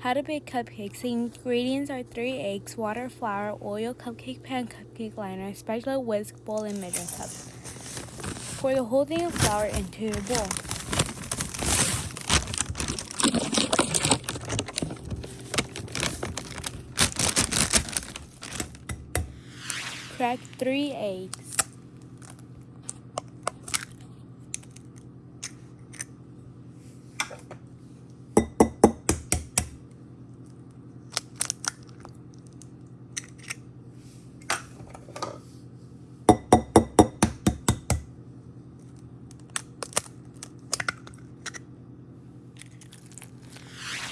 How to bake cupcakes. The ingredients are 3 eggs, water, flour, oil, cupcake pan, cupcake liner, spatula, whisk, bowl, and measuring cup. Pour the whole thing of flour into your bowl. Crack 3 eggs.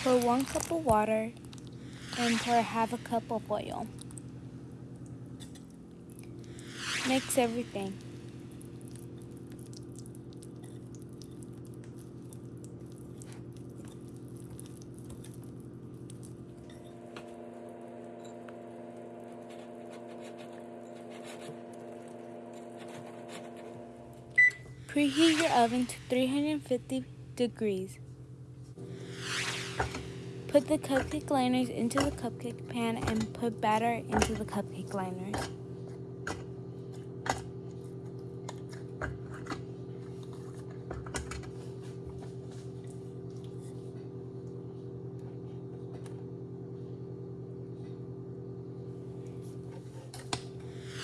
Pour one cup of water and pour half a cup of oil. Mix everything. Preheat your oven to 350 degrees. Put the cupcake liners into the cupcake pan and put batter into the cupcake liners.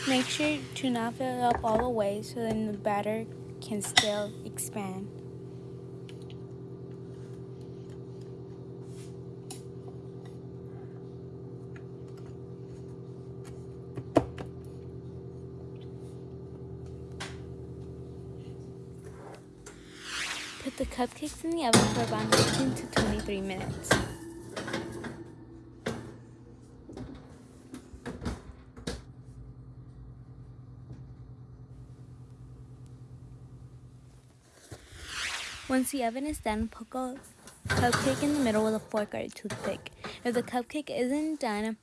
Make sure to not fill it up all the way so then the batter can still expand. Put the cupcakes in the oven for about 19 to 23 minutes. Once the oven is done, poke a cupcake in the middle with a fork or a toothpick. If the cupcake isn't done,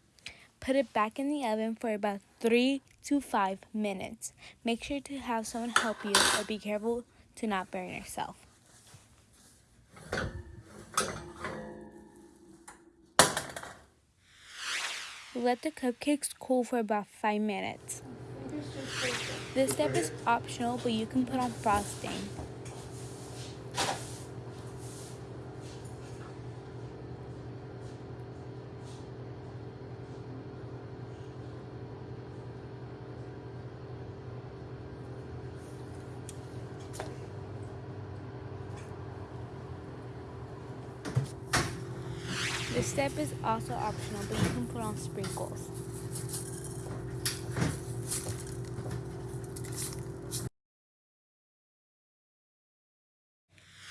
put it back in the oven for about 3 to 5 minutes. Make sure to have someone help you or be careful to not burn yourself. Let the cupcakes cool for about 5 minutes. This step is optional, but you can put on frosting. This step is also optional, but you can put on sprinkles.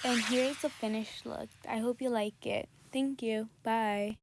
And here's the finished look. I hope you like it. Thank you. Bye.